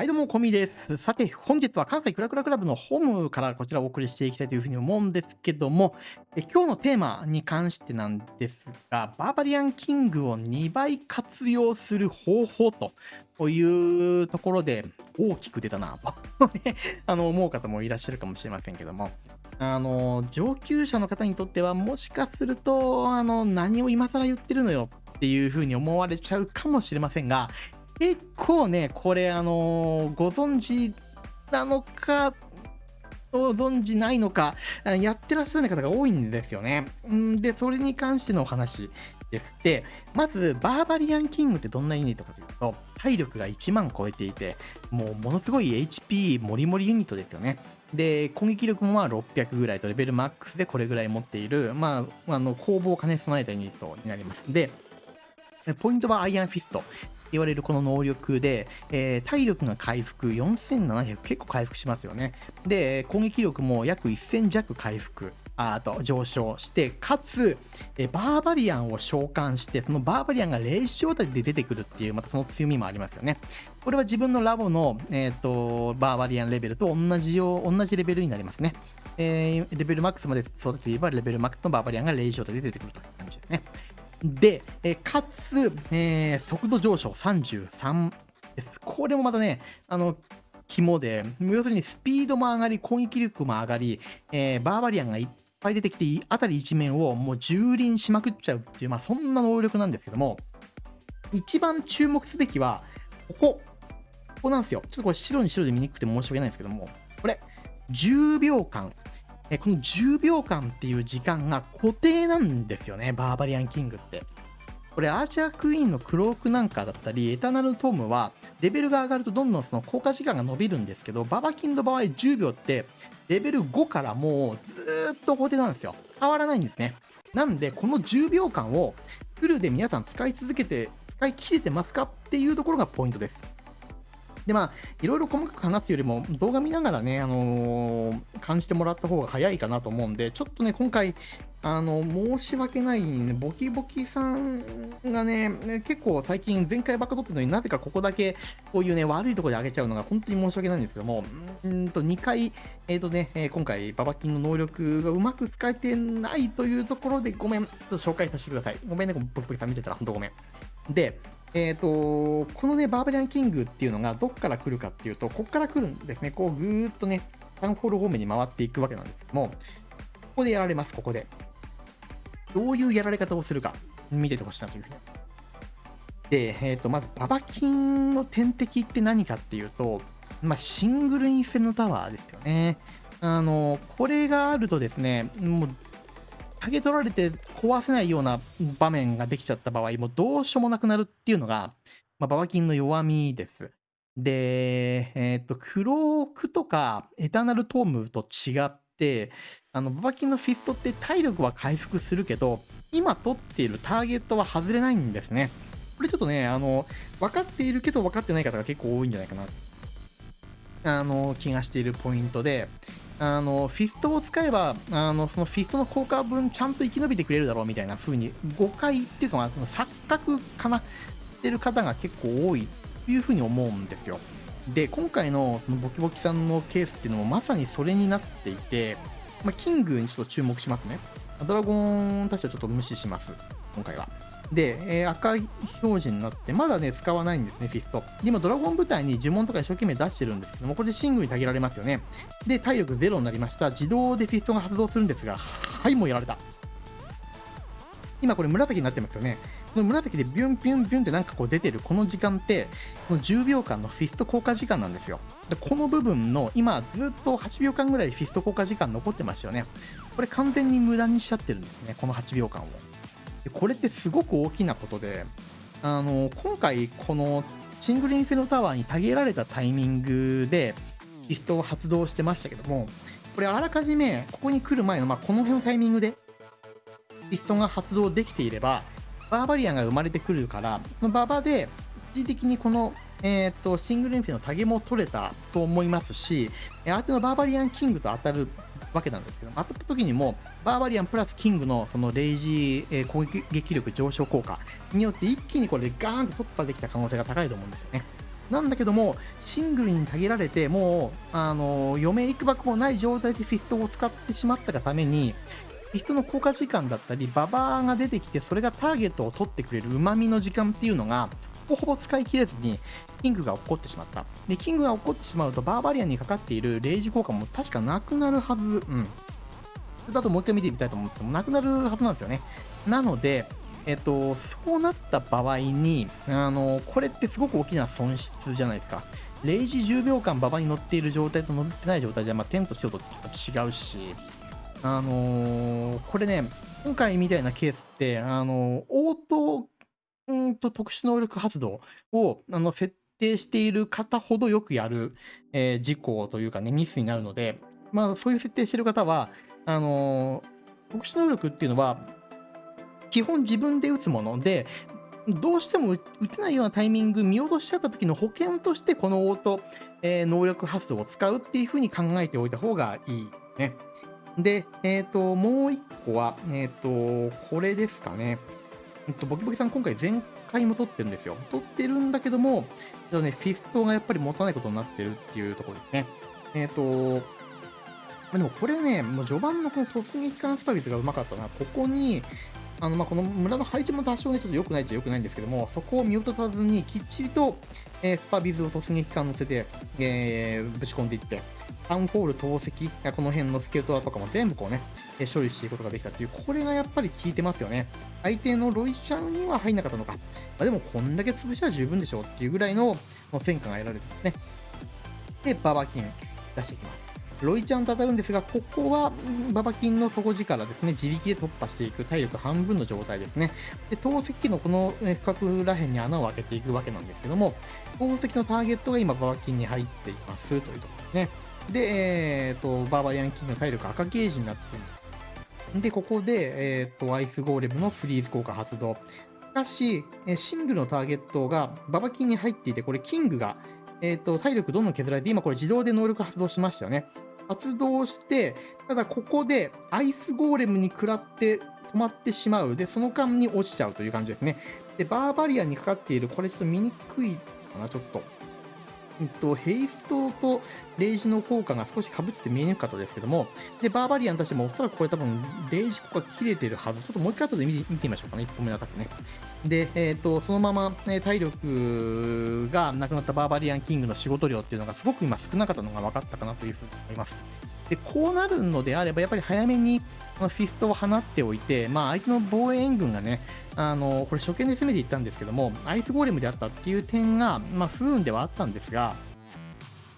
はい、どうも、コミです。さて、本日は関西クラクラクラブのホームからこちらをお送りしていきたいというふうに思うんですけども、え今日のテーマに関してなんですが、バーバリアンキングを2倍活用する方法というところで大きく出たなと、あの思う方もいらっしゃるかもしれませんけども、あの、上級者の方にとってはもしかすると、あの、何を今更言ってるのよっていうふうに思われちゃうかもしれませんが、結構ね、これ、あのー、ご存知なのか、ご存知ないのか、やってらっしゃる方が多いんですよね。んで、それに関してのお話です。で、まず、バーバリアンキングってどんなユニットかというと、体力が1万超えていて、もうものすごい HP もりもりユニットですよね。で、攻撃力もまあ600ぐらいとレベルマックスでこれぐらい持っている、まあ、あの、攻防を兼ね備えたユニットになります。で、ポイントはアイアンフィスト。言われるこの能力で、えー、体力が回復4700結構回復しますよね。で、攻撃力も約1000弱回復。あと上昇して、かつ、えバーバリアンを召喚して、そのバーバリアンがレイジ状態で出てくるっていう、またその強みもありますよね。これは自分のラボの、えーと、バーバリアンレベルと同じよ同じレベルになりますね。えー、レベルマックスまで育てていれば、レベルマックスのバーバリアンがレイジ状態で出てくるという感じですね。で、えかつ、えー、速度上昇33です。これもまたね、あの、肝で、要するにスピードも上がり、攻撃力も上がり、えー、バーバリアンがいっぱい出てきて、あたり一面をもう蹂躙しまくっちゃうっていう、まあそんな能力なんですけども、一番注目すべきは、ここ。ここなんですよ。ちょっとこれ白に白で見にくくて申し訳ないんですけども、これ、10秒間えこの10秒間っていう時間が固定なんですよね、バーバリアンキングって。これ、アーチャークイーンのクロークなんかだったり、エタナルトームは、レベルが上がるとどんどんその効果時間が伸びるんですけど、ババキンの場合10秒って、レベル5からもうずっと固定なんですよ。変わらないんですね。なんで、この10秒間をフルで皆さん使い続けて、使い切れてますかっていうところがポイントです。で、まあ、いろいろ細かく話すよりも、動画見ながらね、あのー、感じてもらった方が早いかなと思うんで、ちょっとね、今回、あの、申し訳ない、ね、ボキボキさんがね、結構最近前回ばっか撮ってるのになぜかここだけこういうね、悪いところで上げちゃうのが本当に申し訳ないんですけども、うんと2回、えっ、ー、とね、え今回ババキンの能力がうまく使えてないというところでごめん、ちょっと紹介させてください。ごめんね、ボキボキさん見てたら本当ごめん。で、えっ、ー、と、このね、バーベリアンキングっていうのがどっから来るかっていうと、こっから来るんですね。こう、ぐーっとね、タウンホール方面に回っていくわけなんですけども、ここでやられます、ここで。どういうやられ方をするか、見ててほしいなというふうに。で、えっ、ー、と、まず、ババキンの天敵って何かっていうと、まあ、シングルインフェルノタワーですよね。あの、これがあるとですね、もう、げ取られて壊せないような場面ができちゃった場合、もうどうしようもなくなるっていうのが、まあ、ババキンの弱みです。で、えっ、と、クロークとかエターナルトームと違って、あの、ババキンのフィストって体力は回復するけど、今取っているターゲットは外れないんですね。これちょっとね、あの、分かっているけど分かってない方が結構多いんじゃないかな、あの、気がしているポイントで、あのフィストを使えばあのそのフィストの効果分ちゃんと生き延びてくれるだろうみたいな風に誤解っていうか、まあ、錯覚かな。ってる方が結構多いという風に思うんですよ。で今回のそのボキボキさんのケースっていうのもまさにそれになっていて、まあ、キングにちょっと注目しますね。ドラゴンたちはちょっと無視します今回は。で、えー、赤い表示になって、まだね、使わないんですね、フィスト。今、ドラゴン部隊に呪文とか一生懸命出してるんですけども、これでシングルに削られますよね。で、体力ゼロになりました。自動でフィストが発動するんですが、はい、もうやられた。今これ紫になってますよね。この紫でビュンビュンビュンってなんかこう出てるこの時間って、この10秒間のフィスト効果時間なんですよ。でこの部分の今ずっと8秒間ぐらいフィスト効果時間残ってましたよね。これ完全に無駄にしちゃってるんですね、この8秒間を。でこれってすごく大きなことで、あの今回、このシングルインフェルノタワーにたげられたタイミングでリストを発動してましたけども、これあらかじめここに来る前の、まあ、この辺のタイミングでリストが発動できていれば、バーバリアンが生まれてくるから、そのババで一時的にこの、えーと、シングルインフェのタゲも取れたと思いますし、相手のバーバリアンキングと当たるわけなんですけど、当たった時にも、バーバリアンプラスキングのそのレイジー、攻撃力上昇効果によって一気にこれでガーンと突破できた可能性が高いと思うんですよね。なんだけども、シングルに削られて、もう、あの、余命いくばくもない状態でフィストを使ってしまったがために、フィストの効果時間だったり、ババアが出てきて、それがターゲットを取ってくれる旨味の時間っていうのが、ほぼほぼ使い切れずに、キングが起こってしまった。で、キングが起こってしまうと、バーバリアンにかかっているレイジ効果も確かなくなるはず。うん。それだともう一回見てみたいと思うんですけど、なくなるはずなんですよね。なので、えっと、そうなった場合に、あの、これってすごく大きな損失じゃないですか。0時10秒間馬場に乗っている状態と乗ってない状態で、まあ、テント強と違うし、あのー、これね、今回みたいなケースって、あのー、オート、うんと特殊能力発動を、あの、設定している方ほどよくやる、えー、事項というかね、ミスになるので、まあ、そういう設定している方は、あの特殊能力っていうのは、基本自分で打つもので、どうしても打てないようなタイミング見落としちゃった時の保険としてこのオート、えー、能力発動を使うっていうふうに考えておいた方がいいね。で、えっ、ー、と、もう一個は、えっ、ー、と、これですかね。えっと、ボキボキさん今回前回も取ってるんですよ。取ってるんだけども、ちょっとね、フィストがやっぱりもったいないことになってるっていうところですね。えっ、と、でもこれね、もう序盤のこの突撃艦スタビルがうまかったな。ここに、あのまあ、この村の配置も多少ね、ちょっと良くないっちゃ良くないんですけども、そこを見落とさずに、きっちりと、えー、スパビズを突撃艦乗せて、えー、ぶち込んでいって、タウンホール投石、この辺のスケルトラとかも全部こうね、え処理していくことができたっていう、これがやっぱり効いてますよね。相手のロイちゃんには入んなかったのか。まあ、でもこんだけ潰しは十分でしょうっていうぐらいの戦果が得られてますね。で、ババキン出していきます。ロイちゃんと当たるんですが、ここはババキンの底力ですね、自力で突破していく体力半分の状態ですね。で、投石機のこの区画らへんに穴を開けていくわけなんですけども、投石のターゲットが今ババキンに入っていますというところですね。で、えー、と、バーバリアンキングの体力赤ゲージになっています。で、ここで、えー、と、アイスゴーレムのフリーズ効果発動。しかし、シングルのターゲットがババキンに入っていて、これキングが、えー、と、体力どんどん削られて、今これ自動で能力発動しましたよね。発動して、ただここでアイスゴーレムに食らって止まってしまう。で、その間に落ちちゃうという感じですね。で、バーバリアンにかかっている、これちょっと見にくいかな、ちょっと。えっと、ヘイストとレイジの効果が少し被って見えにくかったですけども、で、バーバリアンたちもおそらくこれ多分、レイジ効果切れてるはず。ちょっともう一回後で見てみましょうかね、1個目のアタックね。で、え、ー、と、そのまま、ね、体力がなくなったバーバリアンキングの仕事量っていうのがすごく今少なかったのが分かったかなというふうに思います。で、こうなるのであれば、やっぱり早めにこのフィストを放っておいて、まあ、相手の防衛援軍がね、あの、これ初見で攻めていったんですけども、アイスゴーレムであったっていう点が、まあ、不運ではあったんですが、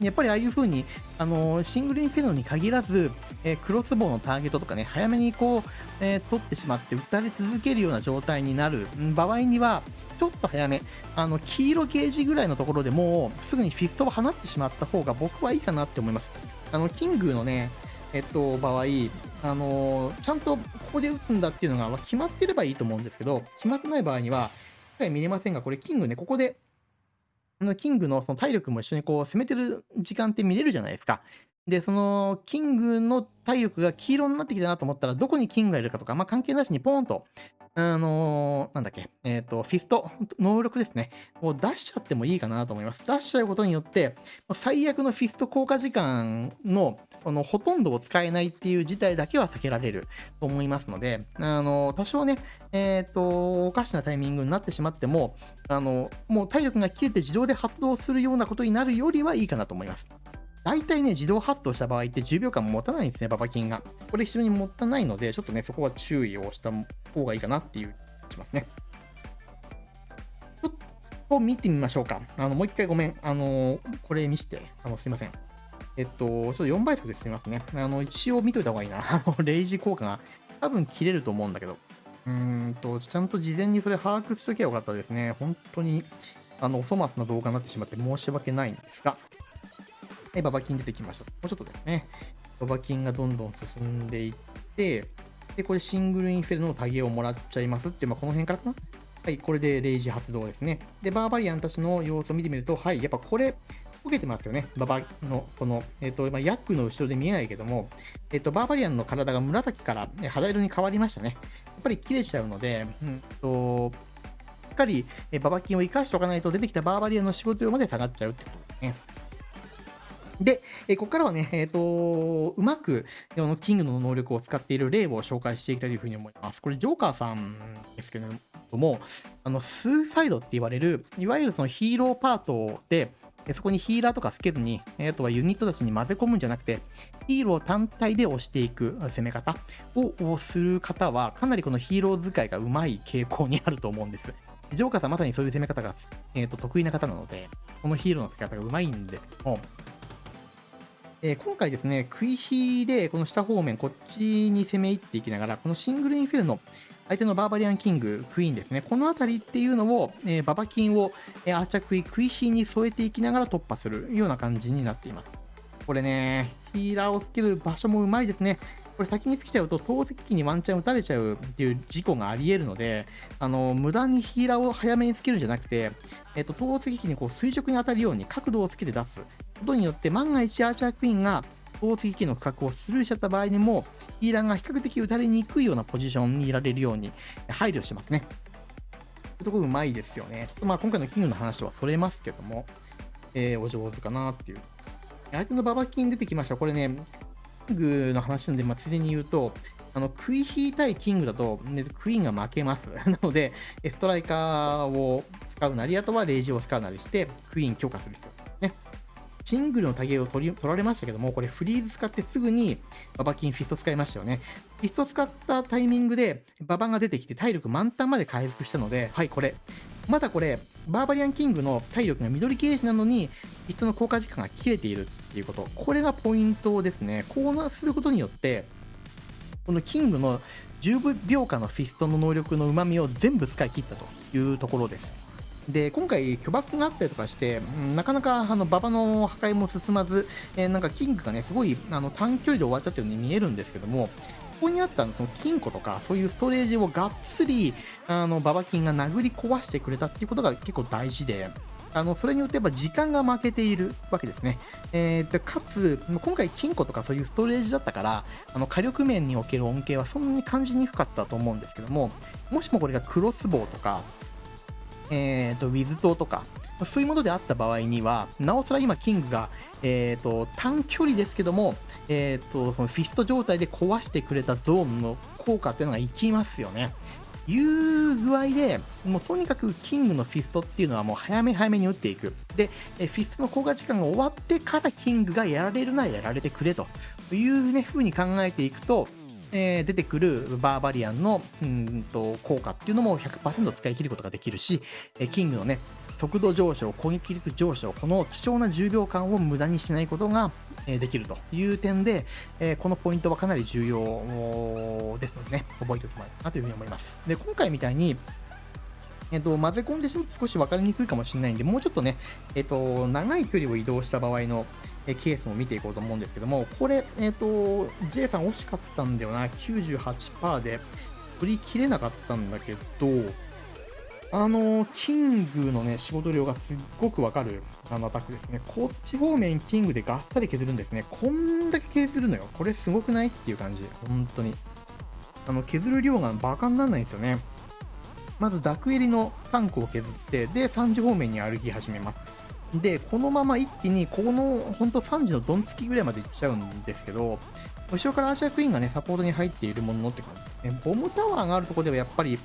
やっぱりああいう風に、あのシングルインフェルノに限らず、えー、クロスボウのターゲットとかね、早めにこう、えー、取ってしまって撃たれ続けるような状態になる場合には、ちょっと早め、あの、黄色ゲージぐらいのところでもう、すぐにフィストを放ってしまった方が僕はいいかなって思います。あの、キングのね、えっと、場合、あのちゃんとここで打つんだっていうのが決まってればいいと思うんですけど、決まってない場合には、見れませんが、これ、キングね、ここでのキングのその体力も一緒にこう攻めてる時間って見れるじゃないですか。で、そのキングの体力が黄色になってきたなと思ったら、どこにキングがいるかとか、まあ、関係なしにポーンとあのー、なんだっけ、えっ、ー、と、フィスト、能力ですね。もう出しちゃってもいいかなと思います。出しちゃうことによって、最悪のフィスト効果時間の、このほとんどを使えないっていう事態だけは避けられると思いますので、あのー、多少ね、えっ、と、おかしなタイミングになってしまっても、あの、もう体力が切れて自動で発動するようなことになるよりはいいかなと思います。大体ね、自動発動した場合って10秒間持たないんですね、ババキンが。これ非常にもったいないので、ちょっとね、そこは注意をした方がいいかなっていうしますね。ちょっと見てみましょうか。あの、もう一回ごめん。あの、これ見して。あの、すいません。えっと、ちょっと4倍速ですみますね。あの、一応見といた方がいいな。あの、レイジ効果が多分切れると思うんだけど。うーんと、ちゃんと事前にそれ把握しときゃよかったですね。本当に、あの、お粗末な動画になってしまって申し訳ないんですが。はい、ババキン出てきました。もうちょっとですね。ババキンがどんどん進んでいって、で、これシングルインフェルノのタゲをもらっちゃいますって、まあ、この辺からかなはい、これでレイジ発動ですね。で、バーバリアンたちの様子を見てみると、はい、やっぱこれ、溶けてますよね。ババの、この、えっ、ー、と、まあ、ヤックの後ろで見えないけども、えっ、ー、と、バーバリアンの体が紫から肌色に変わりましたね。やっぱり切れちゃうので、うんと、しっかり、えババキンを生かしておかないと出てきたバーバリアンの仕事量まで下がっちゃうってことですね。で、えここからはね、えっ、ー、と、うまく、このキングの能力を使っている例を紹介していきたいというふうに思います。これ、ジョーカーさんですけれども、あの、スーサイドって言われる、いわゆるそのヒーローパートで、そこにヒーラーとかつけずに、あとはユニットたちに混ぜ込むんじゃなくて、ヒーロー単体で押していく攻め方をする方は、かなりこのヒーロー使いがうまい傾向にあると思うんです。ジョーカーさんまさにそういう攻め方が、えーと、得意な方なので、このヒーローの使い方がうまいんですけども、えー、今回ですね、食い火でこの下方面、こっちに攻め入っていきながら、このシングルインフェルノ、相手のバーバリアンキング、クイーンですね。この辺りっていうのを、えー、ババキンを、えー、アーチャークイ、食い火に添えていきながら突破するような感じになっています。これね、ヒーラーをつける場所もうまいですね。これ先につけちゃうと投石機にワンチャン撃たれちゃうっていう事故があり得るので、あの、無駄にヒーラーを早めにつけるんじゃなくて、えっと、投石機にこう垂直に当たるように角度をつけて出すことによって、万が一アーチャークイーンが投石機の区画をスルーしちゃった場合にも、ヒーラーが比較的打たれにくいようなポジションにいられるように配慮してますね。そういうところうまいですよね。ちょっとまあ今回のキングの話とはそれますけども、えー、お上手かなっていう。相手のババキン出てきました。これね、キングの話なんで、まあ、ついでに言うと、あの、食い引いたいキングだと、ね、クイーンが負けます。なので、ストライカーを使うなり、あとはレイジを使うなりして、クイーン強化する必要シングルのタゲを取り取られましたけども、これフリーズ使ってすぐにババキンフィスト使いましたよね。フィスト使ったタイミングでババが出てきて体力満タンまで回復したので、はい、これ。まだこれ、バーバリアンキングの体力が緑ゲージなのに、フィストの効果時間が切れているっていうこと。これがポイントですね。こうすることによって、このキングの10秒間のフィストの能力の旨味を全部使い切ったというところです。で今回、巨爆があったりとかして、なかなかあの馬場の破壊も進まず、えー、なんかキングがね、すごいあの短距離で終わっちゃったように見えるんですけども、ここにあったその金庫とか、そういうストレージをがっつり、あの、馬場金が殴り壊してくれたっていうことが結構大事で、あの、それによってやっぱ時間が負けているわけですね。えー、で、かつ、今回金庫とかそういうストレージだったから、あの、火力面における恩恵はそんなに感じにくかったと思うんですけども、もしもこれがクロスボウとか、えーと、ウィズ島とか、そういうものであった場合には、なおさら今、キングが、えーと、短距離ですけども、えーと、そのフィスト状態で壊してくれたゾーンの効果っていうのがいきますよね。いう具合で、もうとにかくキングのフィストっていうのはもう早め早めに打っていく。で、フィストの効果時間が終わってからキングがやられるならやられてくれというね、風に考えていくと、えー、出てくるバーバリアンのうんと効果っていうのも100%使い切ることができるし、えキングのね、速度上昇、攻撃力上昇、この貴重な10秒間を無駄にしないことができるという点で、えこのポイントはかなり重要ですのでね、覚えておきたいなというふうに思います。で、今回みたいに、えっと、混ぜ込んでしまうと少し分かりにくいかもしれないんで、もうちょっとね、えっと、長い距離を移動した場合の、ケースも見ていこうと思うんですけども、これ、えっと、J さん惜しかったんだよな、98%で振り切れなかったんだけど、あの、キングのね、仕事量がすっごくわかるあのアタックですね。こっち方面キングでガッサリ削るんですね。こんだけ削るのよ。これすごくない？っていう感じ。本当に。あの、削る量がバカにならないんですよね。まずダクエリの3個を削って、で、3時方面に歩き始めます。で、このまま一気に、この、ほんと3時のドンつきぐらいまで行っちゃうんですけど、後ろからアーチャークイーンがね、サポートに入っているものって感じですね。ボムタワーがあるとこではやっぱり、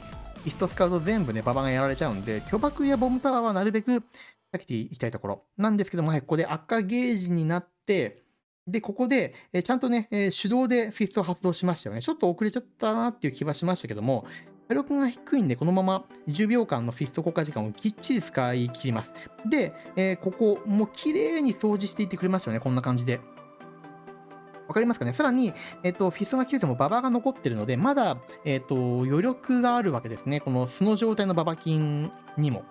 フィスト使うと全部ね、ババがやられちゃうんで、巨爆やボムタワーはなるべく避けていきたいところなんですけども、はい、ここで赤ゲージになって、で、ここで、えちゃんとね、え手動でフィストを発動しましたよね。ちょっと遅れちゃったなっていう気はしましたけども、火力が低いんで、このまま10秒間のフィスト効果時間をきっちり使い切ります。で、えー、ここ、もう綺麗に掃除していってくれますよね、こんな感じで。わかりますかね？さらに、えっ、ー、と、フィストが切れてもババが残ってるので、まだ、えっ、ー、と、余力があるわけですね。この素の状態のババキンにも。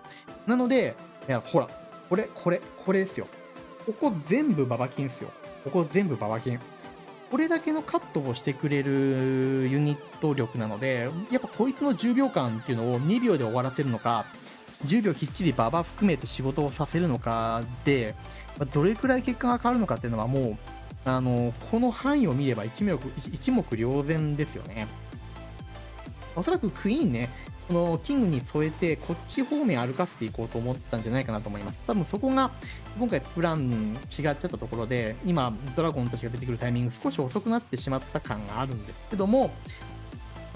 なので、いや、ほら、これ、これ、これですよ。ここ全部ババキンですよ。ここ全部ババキン。これだけのカットをしてくれるユニット力なので、やっぱこいつの10秒間っていうのを2秒で終わらせるのか、10秒きっちりババ含めて仕事をさせるのかで、どれくらい結果が変わるのかっていうのはもう、あの、この範囲を見れば一目一目瞭然ですよね。おそらくクイーンね、このキングに添えて、こっち方面歩かせていこうと思ったんじゃないかなと思います。多分そこが、今回プラン違っちゃったところで、今、ドラゴンたちが出てくるタイミング少し遅くなってしまった感があるんですけども、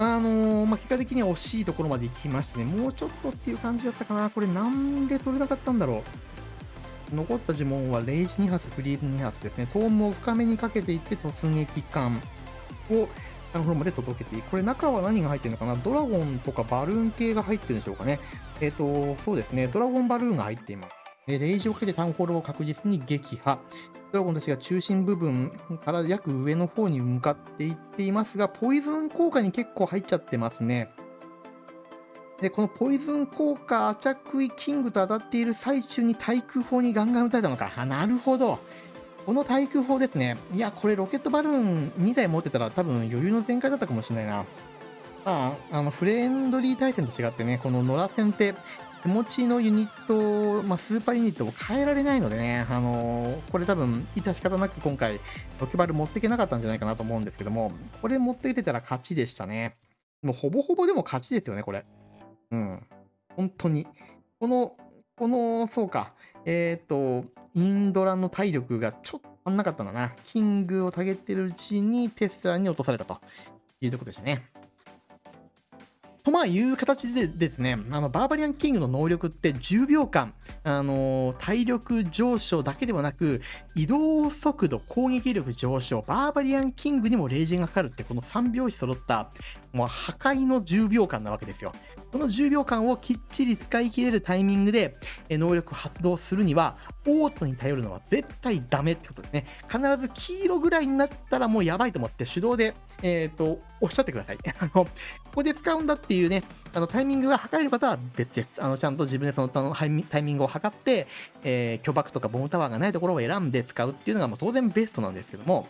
あのー、まあ、結果的には惜しいところまで行きましてね、もうちょっとっていう感じだったかな。これなんで取れなかったんだろう。残った呪文はレイジ2発、フリーズ2発ですね。トームを深めにかけていって突撃艦をタウンフローまで届けていく。これ中は何が入ってるのかな？ドラゴンとかバルーン系が入ってるんでしょうかね。えっ、ー、と、そうですね。ドラゴンバルーンが入っています。レイジをかけてタウンホールを確実に撃破。ドラゴンたちが中心部分から約上の方に向かっていっていますが、ポイズン効果に結構入っちゃってますね。で、このポイズン効果、アチャクイキングと当たっている最中に対空砲にガンガン撃たれたのか。あ、なるほど。この対空砲ですね。いや、これロケットバルーン2台持ってたら多分余裕の全開だったかもしれないな。まあ、あの、フレンドリー対戦と違ってね、この野良戦って手持ちのユニット、まあ、スーパーユニットを変えられないのでね、あのー、これ多分、致し方なく今回、ロケバル持っていけなかったんじゃないかなと思うんですけども、これ持ってきてたら勝ちでしたね。もうほぼほぼでも勝ちですよね、これ。うん。本当に。この、この、そうか。えっ、と、インドラの体力がちょっと足んなかったんだな。キングをたげてるうちにテスラに落とされたというところでしたね。とまあいう形でですね、あのバーバリアンキングの能力って10秒間、あの体力上昇だけではなく、移動速度、攻撃力上昇、バーバリアンキングにもレイジンがかかるってこの3拍子揃った、もう破壊の10秒間なわけですよ。この10秒間をきっちり使い切れるタイミングで能力発動するには、オートに頼るのは絶対ダメってことですね。必ず黄色ぐらいになったらもうやばいと思って手動で、えっ、ー、と、押しゃってください。あの、ここで使うんだっていうね、あのタイミングが測れる方は別です。あのちゃんと自分でそのタイミングを測って、えー、巨爆とかボムタワーがないところを選んで使うっていうのがもう当然ベストなんですけども、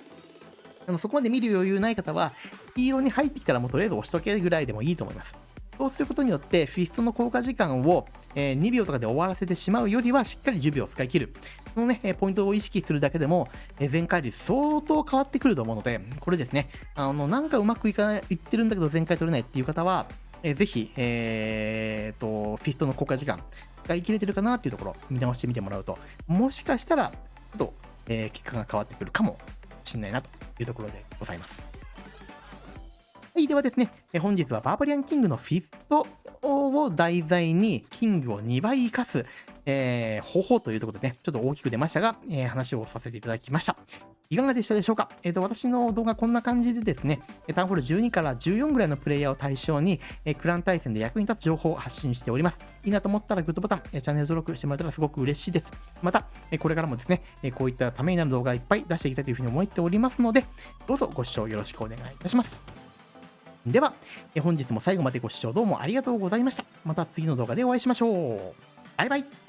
あのそこまで見る余裕ない方は、黄色に入ってきたらもうとりあえず押しとけるぐらいでもいいと思います。そうすることによって、フィストの効果時間を、え2秒とかで終わらせてしまうよりは、しっかり10秒使い切る。このね、ポイントを意識するだけでも、え全壊率相当変わってくると思うので、これですね、あの、なんかうまくいかない、いってるんだけど全壊取れないっていう方は、えぜひ、えー、と、フィストの効果時間、使い切れてるかなっていうところ、見直してみてもらうと、もしかしたら、ちょっと、えー、結果が変わってくるかもしれないなというところでございます。はい、ではですね、本日はバーバリアンキングのフィストを題材にキングを2倍生かす、えー、方法というところでね、ちょっと大きく出ましたが、えー、話をさせていただきました。いかがでしたでしょうか？えっ、ー、と、私の動画こんな感じでですね、タウンホール12から14ぐらいのプレイヤーを対象に、えクラン対戦で役に立つ情報を発信しております。いいなと思ったらグッドボタン、チャンネル登録してもらえたらすごく嬉しいです。また、これからもですね、こういったためになる動画いっぱい出していきたいというふうに思っておりますので、どうぞご視聴よろしくお願いいたします。では、本日も最後までご視聴どうもありがとうございました。また次の動画でお会いしましょう。バイバイ。